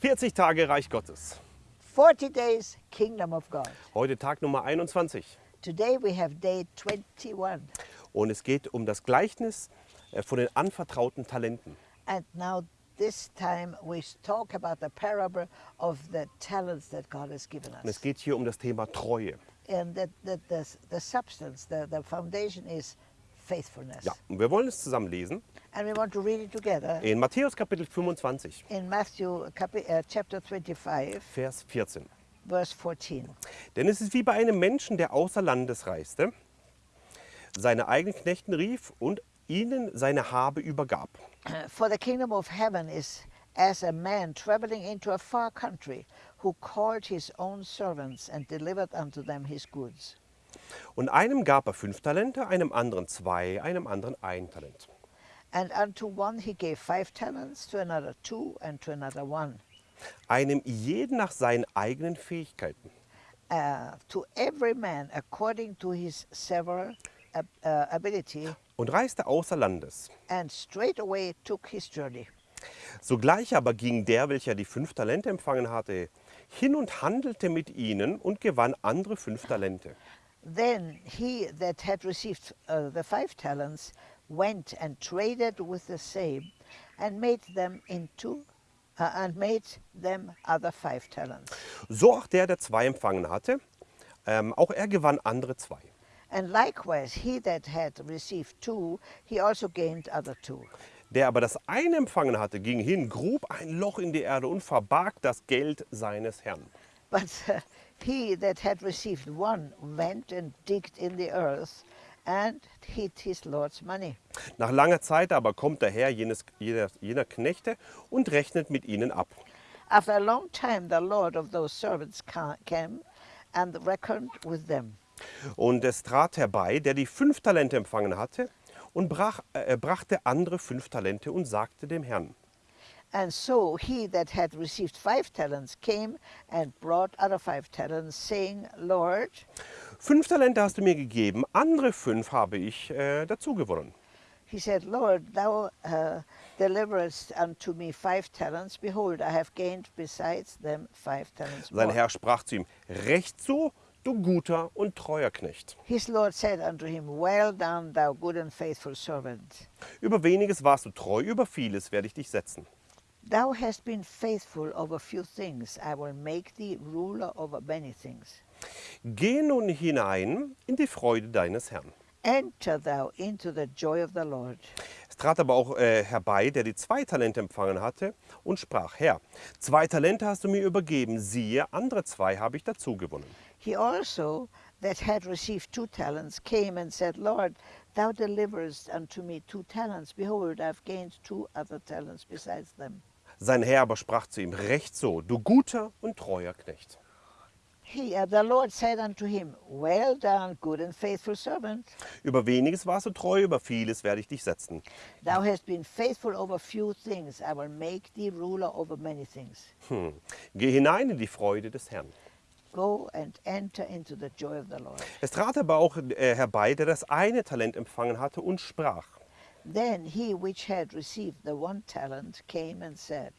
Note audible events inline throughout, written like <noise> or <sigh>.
40 Tage Reich Gottes. 40 days Kingdom of God. Heute Tag Nummer 21. Today we have day 21. Und es geht um das Gleichnis äh, von den anvertrauten Talenten. And now this time we talk about the parable of the talents that God has given Und es us. geht hier um das Thema Treue. And the, the, the, the substance, the, the foundation is faithfulness. Ja, und wir wollen es zusammen lesen And we want to read it together in Matthäus Kapitel 25, in Matthew uh, chapter 25, Vers 14. verse 14. Denn es ist wie bei einem Menschen, der außer Landes reiste, seine eigenen Knechten rief und ihnen seine Habe übergab. <clears throat> For the kingdom of heaven is as a man traveling into a far country who called his own servants and delivered unto them his goods. Und einem gab er fünf Talente, einem anderen zwei, einem anderen ein Talent. And unto one he gave five talents, to another two, and to another one. Einem jeden nach seinen eigenen Fähigkeiten. Uh, to every man according to his several ab- uh, ability, Und reiste außer Landes. and straightway took his journey. Sogleich aber ging der, welcher die fünf Talente empfangen hatte, hin und handelte mit ihnen und gewann andere fünf Talente. Then he that had received uh, the five talents went and traded with the same, and made them into, uh, and made them other five talents. So auch der, der zwei empfangen hatte, ähm, auch er gewann andere zwei. And likewise he that had received two, he also gained other two. Der aber das eine empfangen hatte, ging hin, grub ein Loch in die Erde und verbarg das Geld seines Herrn. But uh, <laughs> he that had received one went and digged in the earth, and hid his Lord's money. Nach langer Zeit aber kommt der Herr jenes, jener, jener Knechte und rechnet mit ihnen ab. After a long time, the Lord of those servants ca- came and reckoned with them. Und es trat herbei, der die fünf Talente empfangen hatte, und brach, äh, brachte andere fünf Talente und sagte dem Herrn, And so he that had received five talents came and brought other five talents, saying, Lord, fünf Talente hast du mir gegeben, andere fünf habe ich äh, dazu gewonnen. he said, Lord, thou uh, deliverest unto me five talents. Behold, I have gained besides them five talents Sein more. Herr sprach zu ihm, recht so, du guter und treuer Knecht. His Lord said unto him, Well done, thou good and faithful servant. Über weniges warst du treu, über vieles werde ich dich setzen. Thou hast been faithful over few things. I will make thee ruler over many things. Geh nun hinein in die Freude deines Herrn. Enter thou into the joy of the Lord. Es trat aber auch äh, herbei, der die zwei Talente empfangen hatte, und sprach, Herr, zwei Talente hast du mir übergeben, siehe, andere zwei habe ich dazu gewonnen. He also, that had received two talents, came and said, Lord, thou deliverest unto me two talents. Behold, I have gained two other talents besides them. Sein Herr aber sprach zu ihm, recht so, du guter und treuer Knecht. He, uh, the Lord said unto him, Well done, good and faithful servant. Über weniges warst du treu, über vieles werde ich dich setzen. Thou hast been faithful over few things. I will make thee ruler over many things. Hm. Geh hinein in die Freude des Herrn. Go and enter into the joy of the Lord. Es trat aber auch äh, herbei, der das eine Talent empfangen hatte und sprach, Then he which had received the one talent came and said,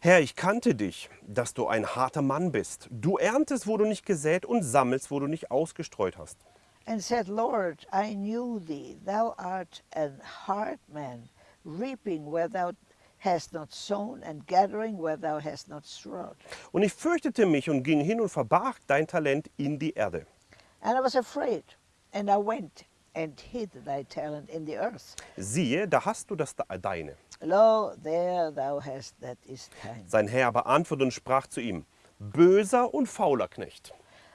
Herr, ich kannte dich, dass du ein harter Mann bist. Du erntest, wo du nicht gesät und sammelst, wo du nicht ausgestreut hast. and said, Lord, I knew thee, thou art an hard man, reaping where thou hast not sown, and gathering where thou hast not strawed. Und ich fürchtete mich und ging hin und verbarg dein Talent in die Erde. And I was afraid, and I went and hid thy talent in the earth. Siehe, da hast du das Deine. Lo, there thou hast that is thine. Sein Herr aber antwortete und sprach zu ihm, böser und fauler Knecht.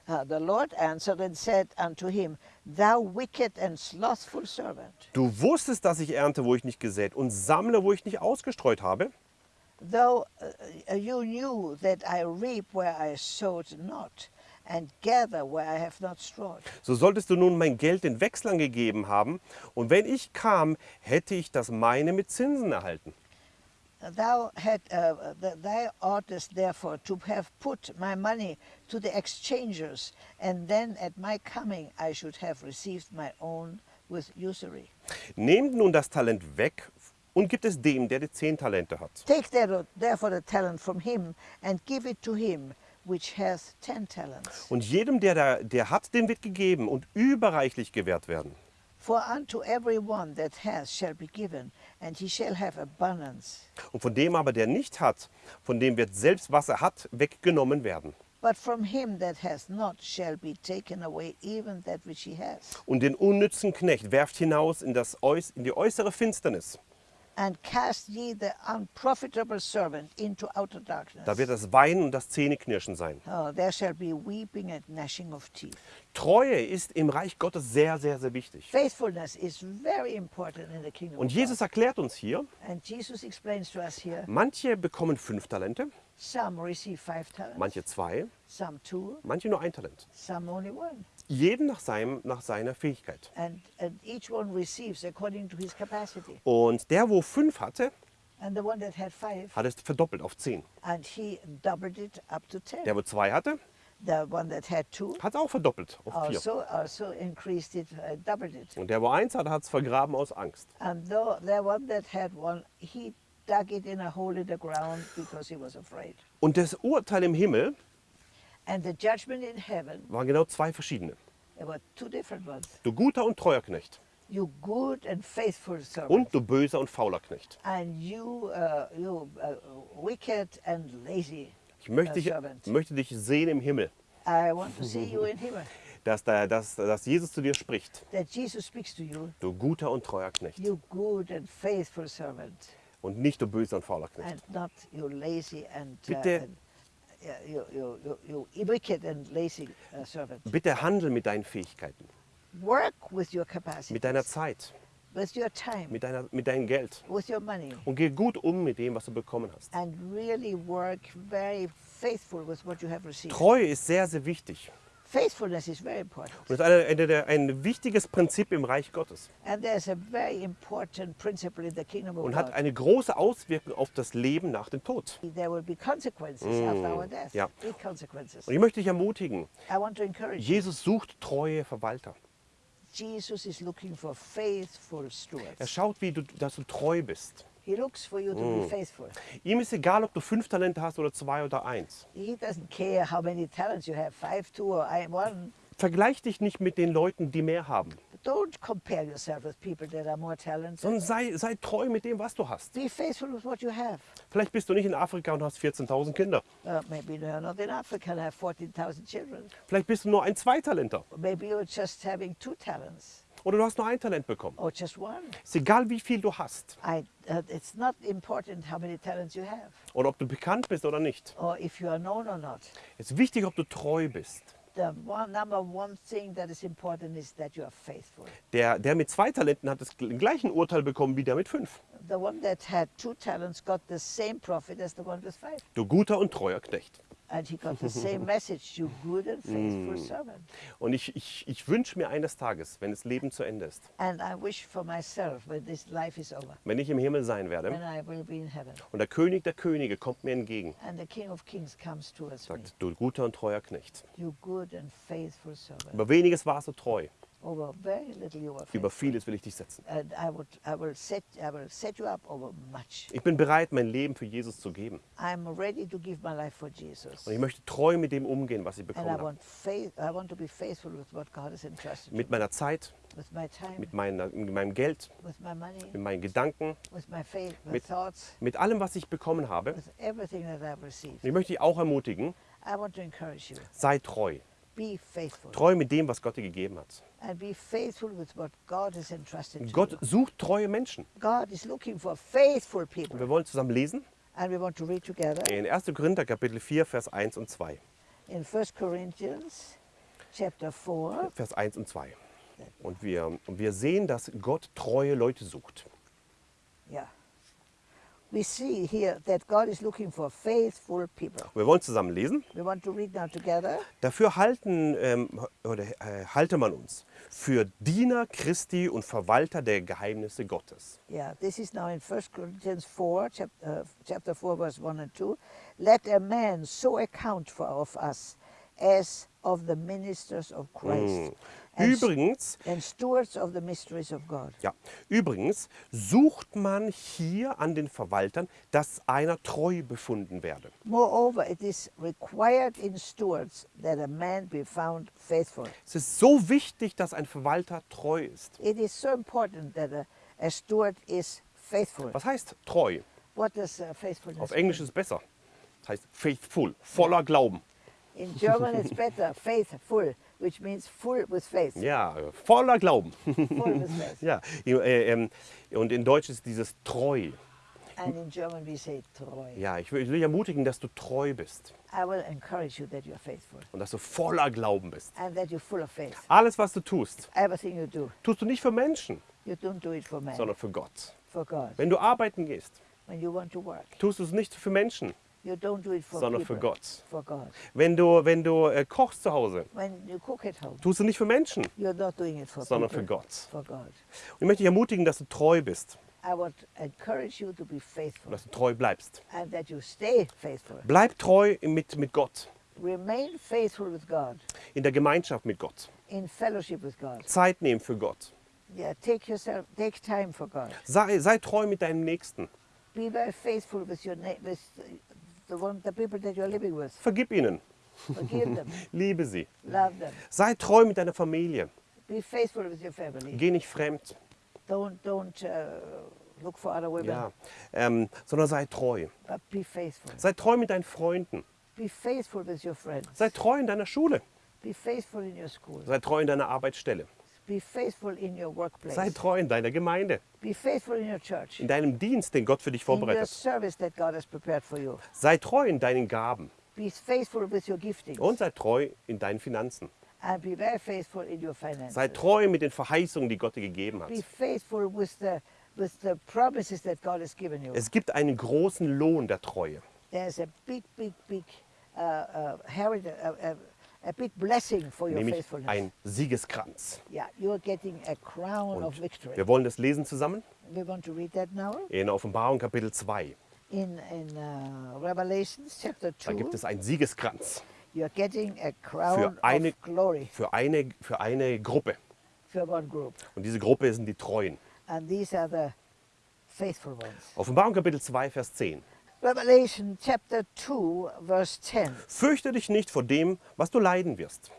Uh, the Lord answered and said unto him, Thou wicked and slothful servant, Du wusstest, dass ich ernte, wo ich nicht gesät und sammle, wo ich nicht ausgestreut habe. though uh, you knew that I reap where I sowed not, and gather where I have not strawed. So solltest du nun mein Geld den Wechslern gegeben haben, und wenn ich kam, hätte ich das meine mit Zinsen erhalten. Thou had, uh, th- thou oughtest therefore to have put my money to the exchangers, and then at my coming I should have received my own with usury. Nehmt nun das Talent weg und gibt es dem, der die zehn Talente hat. Take there- therefore the talent from him and give it to him which hath ten talents. Und jedem, der, da, der hat, dem wird gegeben und überreichlich gewährt werden. For unto every one that hath shall be given, and he shall have abundance. Und von dem aber, der nicht hat, von dem wird selbst, was er hat, weggenommen werden. But from him that hath not shall be taken away even that which he hath. Und den unnützen Knecht werft hinaus in, das in die äußere Finsternis. Da wird das Weinen und das Zähneknirschen sein. Oh, there shall be weeping and gnashing of teeth. Treue ist im Reich Gottes sehr, sehr, sehr wichtig. Faithfulness is very important in the kingdom Und Jesus erklärt uns hier. And Jesus explains to us here, manche bekommen fünf Talente, some receive five talents, manche zwei, some two, manche nur ein Talent. some only one. Jeden nach, seinem, nach seiner Fähigkeit. And, and each one receives according to his capacity. Und der, wo fünf hatte, And the one that had five, hat es verdoppelt auf zehn. and he doubled it up to ten. Der, wo zwei hatte, The one that had two hat es auch verdoppelt auf vier. also also increased it, uh, it. Und der, wo eins hatte, hat es vergraben aus Angst. And though the one that had one, he dug it in a hole in the ground because he was afraid. Und das Urteil im Himmel waren genau zwei verschiedene. there were two different ones. Du guter und treuer Knecht. You good and faithful servant, Und du böser und fauler Knecht. and you, uh, uh, wicked and lazy Ich möchte uh, dich, möchte dich sehen im Himmel, I want to see you in heaven. <laughs> dass, da, dass, dass Jesus zu dir spricht. That Jesus speaks to you, Du guter und treuer Knecht. you good and faithful servant, Und nicht du böser und fauler Knecht. and not you lazy and, Bitte. And yeah, you, you, you, you wicked and lazy uh, servant. Bitte handel mit deinen Fähigkeiten, Work with your capacity, mit deiner Zeit, with your time, mit, deiner, mit deinem Geld. with your money, Und geh gut um mit dem, was du bekommen hast. and really work very faithful with what you have received. Treue ist sehr, sehr wichtig. Faithfulness is very important. Und ist eine, eine, der- ein wichtiges Prinzip im Reich Gottes. And there's a very important principle in the kingdom of Und God. hat eine große Auswirkung auf das Leben nach dem Tod. There will be consequences after our death. ja. Big consequences. Und ich möchte dich ermutigen, I want to encourage you. Jesus sucht treue Verwalter. Jesus is looking for faithful Er stewards. schaut, wie du, dass du treu bist. He looks for you to Mm. be faithful. Ihm ist egal, ob du fünf Talente hast oder zwei oder eins. He doesn't care how many talents you have, five, two, or one. Vergleich dich nicht mit den Leuten, die mehr haben, Don't compare yourself with people that are more talented. sondern sei, sei treu mit dem, was du hast. Be faithful with what you have. Vielleicht bist du nicht in Afrika und hast 14.000 Kinder. Uh, maybe you're not in Africa and have 14,000 children. Vielleicht bist du nur ein Zweitalenter Maybe you're just having two talents oder du hast nur ein Talent bekommen. or just one. Ist egal, wie viel du hast I, uh, it's not important how many talents you have oder ob du bekannt bist oder nicht. or if you are known or not. Es ist wichtig, ob du treu bist. The one, number one thing that is important is that you are faithful. Der, der mit zwei Talenten hat das gl- gleiche Urteil bekommen wie der mit fünf. The one that had two talents got the same profit as the one with five. Du guter und treuer Knecht. And he got the <laughs> same message, you good and faithful servant. Und ich, ich, ich wünsche mir eines Tages, wenn das Leben zu Ende ist, And I wish for myself when this life is over, wenn ich im Himmel sein when werde I will be in heaven, und der König der Könige kommt mir entgegen, and the King of Kings comes towards me, sagt, du guter und treuer Knecht. you good and faithful servant. Über weniges warst du treu, Über vieles will ich dich setzen. Ich bin bereit, mein Leben für Jesus zu geben. I'm ready to give my life for Jesus. Und ich möchte treu mit dem umgehen, was ich bekommen I habe. want, faith, I want to be faithful with what God has entrusted Mit meiner Zeit, with my time, mit, meiner, mit meinem Geld, with my money, mit meinen Gedanken, mit- thoughts, mit allem, was ich bekommen habe. with everything that I've received. Und ich möchte dich auch ermutigen, I want to encourage you. sei treu. Be faithful. Treu mit dem, was Gott dir gegeben hat. Gott sucht treue Menschen. Und wir wollen zusammen lesen And we want to read together in 1. Korinther Kapitel 4, Vers 1 und 2. in 1 Corinthians chapter 4. Vers 1 und 2. Und wir, und wir sehen, dass Gott treue Leute sucht. Yeah. We see here that God is looking for faithful people. Wir wollen zusammen lesen. We want to read now together. Dafür halten, ähm, oder, äh, halte man uns für Diener Christi und Verwalter der Geheimnisse Gottes. Yeah, this is now in 1 Corinthians 4, chapter, uh, chapter 4, verse 1 and 2. Let a man so account for of us as of the ministers of Christ s- Übrigens, and stewards of the mysteries of God. ja, übrigens sucht man hier an den Verwaltern, dass einer treu befunden werde. Moreover, it is required in stewards that a man be found faithful. Es ist so wichtig, dass ein Verwalter treu ist. It is so important that a, a steward is faithful. Was heißt treu? What does uh, faithfulness Auf Englisch ist es besser. Das heißt faithful, voller Glauben. In German, it's better, faithful, which means full with faith. Ja, voller Glauben. Full with faith. <laughs> ja, äh, ähm, und in Deutsch ist dieses treu. And in German, we say treu. Ja, ich will, ich will dich ermutigen, dass du treu bist I will encourage you that you're faithful und dass du voller Glauben bist. and that you're full of faith. Alles, was du tust, Everything you do, tust du nicht für Menschen, you don't do it for man, sondern für Gott. for God. Wenn du arbeiten gehst, When you want to work, tust du es nicht für Menschen, you don't do it for sondern people, für Gott. for God. Wenn du, wenn du äh, kochst zu Hause, When you cook at home, tust du nicht für Menschen, you're not doing it for sondern people, für Gott. for God. Und ich möchte dich ermutigen, dass du treu bist I would encourage you to be und faithful dass du treu bleibst. and that you stay faithful. Bleib treu mit, mit Gott, Remain faithful with God, in der Gemeinschaft mit Gott. in fellowship with God. Zeit nehmen für Gott. Yeah, take yourself, take time for God. Sei, sei treu mit deinem Nächsten. Be very faithful with your na- with Vergib ihnen. <laughs> Liebe sie. Sei treu mit deiner Familie. Geh nicht fremd. Don't don't uh, look for other women, Ja. Ähm, sondern sei treu. Sei treu mit deinen Freunden. Sei treu in deiner Schule. Sei treu in deiner Arbeitsstelle. Be faithful in your workplace. Sei treu in deiner Gemeinde. Be faithful in your church. In deinem Dienst, den Gott für dich vorbereitet. service that God has prepared for you. Sei treu in deinen Gaben. Be faithful with your giftings. Und sei treu in deinen Finanzen. and be very faithful in your finances. Sei treu mit den Verheißungen, die Gott dir gegeben hat. Be faithful with the with the promises that God has given you. Es gibt einen großen Lohn der Treue. There's a big, big, big uh, uh, heritage, uh, uh, a big blessing for your Nämlich faithfulness. ein Siegeskranz. Yeah, you're getting a crown of victory. wir wollen das lesen zusammen We want to read that now in Offenbarung Kapitel 2. in in uh, Revelations chapter Da gibt es einen Siegeskranz You're getting a crown eine- of glory für eine, für eine Gruppe. for one group, Und diese Gruppe sind die Treuen. and these are the faithful ones. Offenbarung Kapitel 2, Vers 10. Revelation chapter 2, verse 10. Fürchte dich nicht vor dem, was du leiden wirst.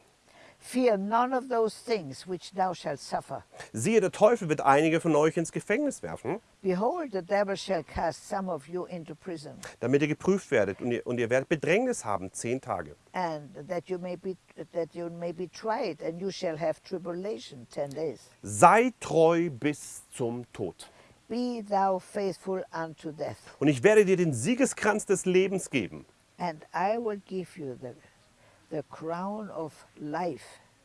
Fear none of those things which thou shalt suffer. Siehe, der Teufel wird einige von euch ins Gefängnis werfen, Behold, the devil shall cast some of you into prison, damit ihr geprüft werdet und ihr, und ihr werdet Bedrängnis haben, zehn Tage. and that you may be that you may be tried, and you shall have tribulation ten days. Sei treu bis zum Tod. Be thou faithful unto death, Und ich werde dir den Siegeskranz des Lebens geben. and I will give you the the crown of life.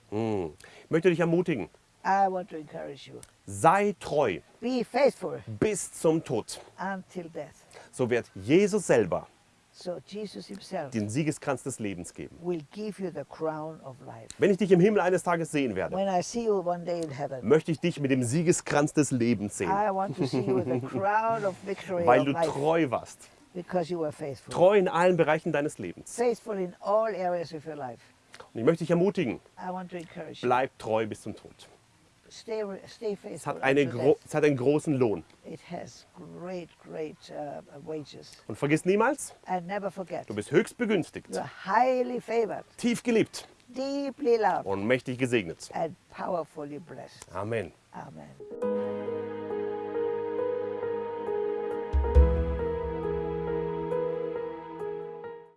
Hm. Ich möchte dich ermutigen, I want to encourage you. sei treu Be faithful bis zum Tod. until death. So wird Jesus selber So Jesus himself den Siegeskranz des Lebens geben. Wenn ich dich im Himmel eines Tages sehen werde, möchte ich dich mit dem Siegeskranz des Lebens sehen, weil du treu warst. Treu in allen Bereichen deines Lebens. Und ich möchte dich ermutigen, bleib treu bis zum Tod. Es hat, es hat einen großen Lohn. Great, great uh. Und vergiss niemals, du bist höchst begünstigt, tief geliebt und mächtig gesegnet. Amen. Amen.